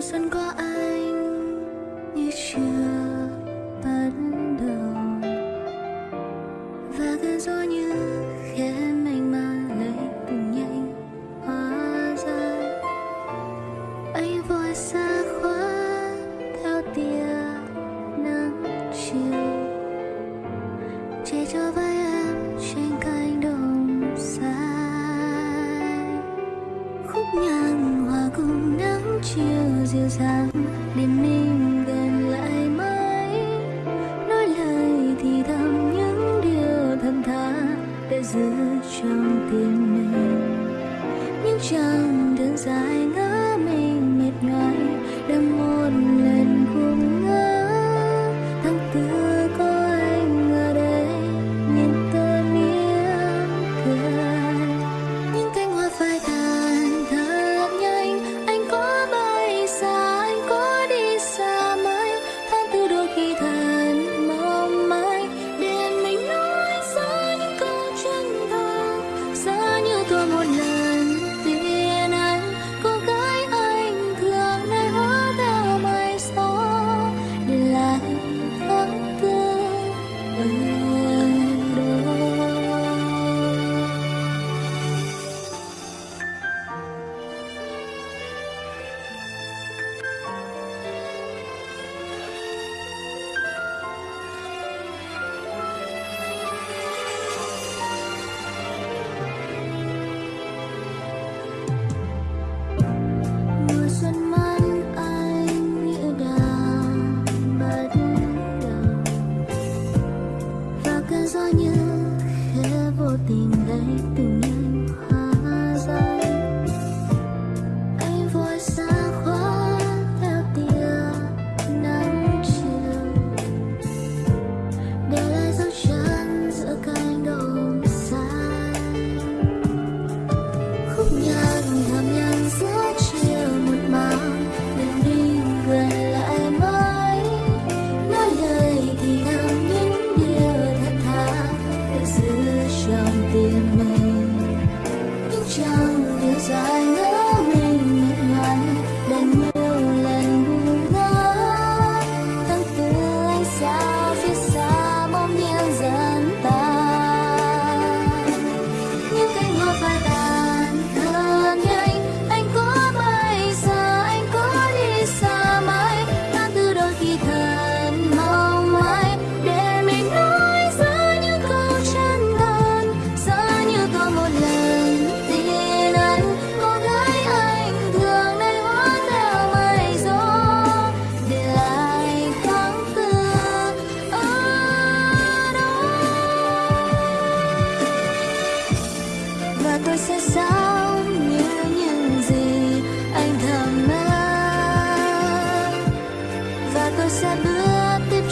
mùa xuân có anh như chưa bắt đầu và cơn gió như khiến anh mà lấy cùng nhanh hóa ra anh vội xa khóa theo tia nắng chiều. Che cho vai em trên cánh đồng xa khúc nhạc hòa cùng nhau chiều dịu dàng để mình gần lại mãi. Nói lời thì thầm những điều thầm thà để giữ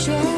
show.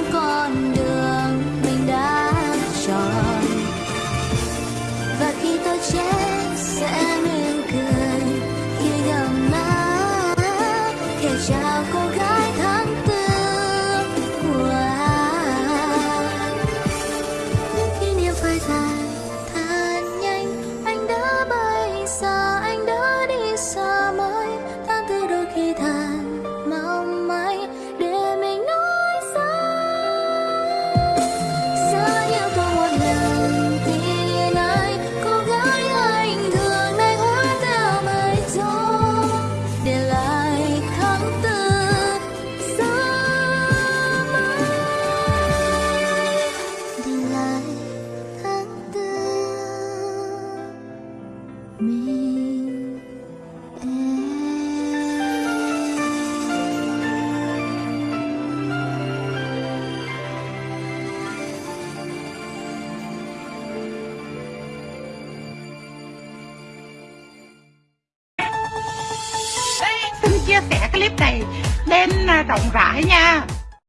chia sẻ clip này lên à, rộng rãi nha.